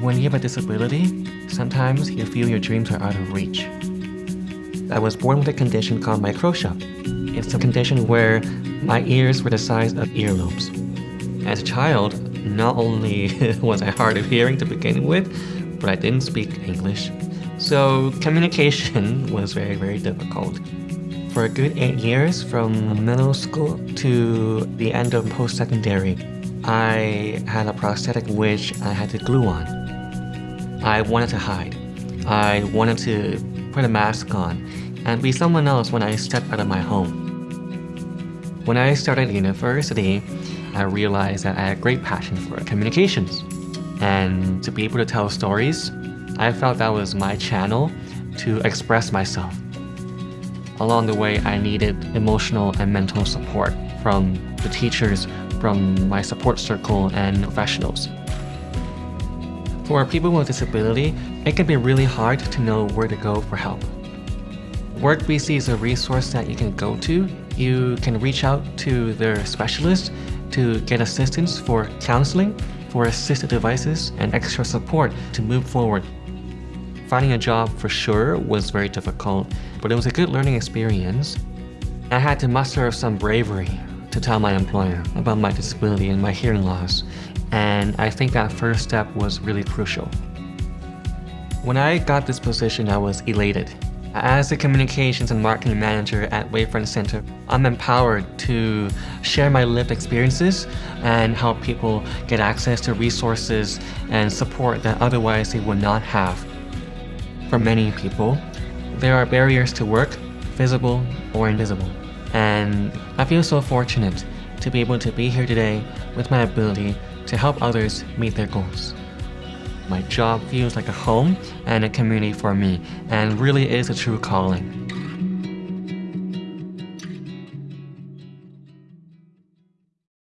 When you have a disability, sometimes you feel your dreams are out of reach. I was born with a condition called microtia. It's a condition where my ears were the size of earlobes. As a child, not only was I hard of hearing to begin with, but I didn't speak English. So communication was very, very difficult. For a good eight years, from middle school to the end of post-secondary, I had a prosthetic which I had to glue on. I wanted to hide. I wanted to put a mask on and be someone else when I stepped out of my home. When I started university, I realized that I had a great passion for communications. And to be able to tell stories, I felt that was my channel to express myself. Along the way, I needed emotional and mental support from the teachers, from my support circle, and professionals. For people with disability, it can be really hard to know where to go for help. WorkBC is a resource that you can go to. You can reach out to their specialist to get assistance for counseling, for assistive devices, and extra support to move forward. Finding a job for sure was very difficult, but it was a good learning experience. I had to muster some bravery to tell my employer about my disability and my hearing loss, and I think that first step was really crucial. When I got this position, I was elated. As the communications and marketing manager at Wavefront Center, I'm empowered to share my lived experiences and help people get access to resources and support that otherwise they would not have. For many people, there are barriers to work, visible or invisible. And I feel so fortunate to be able to be here today with my ability to help others meet their goals. My job feels like a home and a community for me and really is a true calling.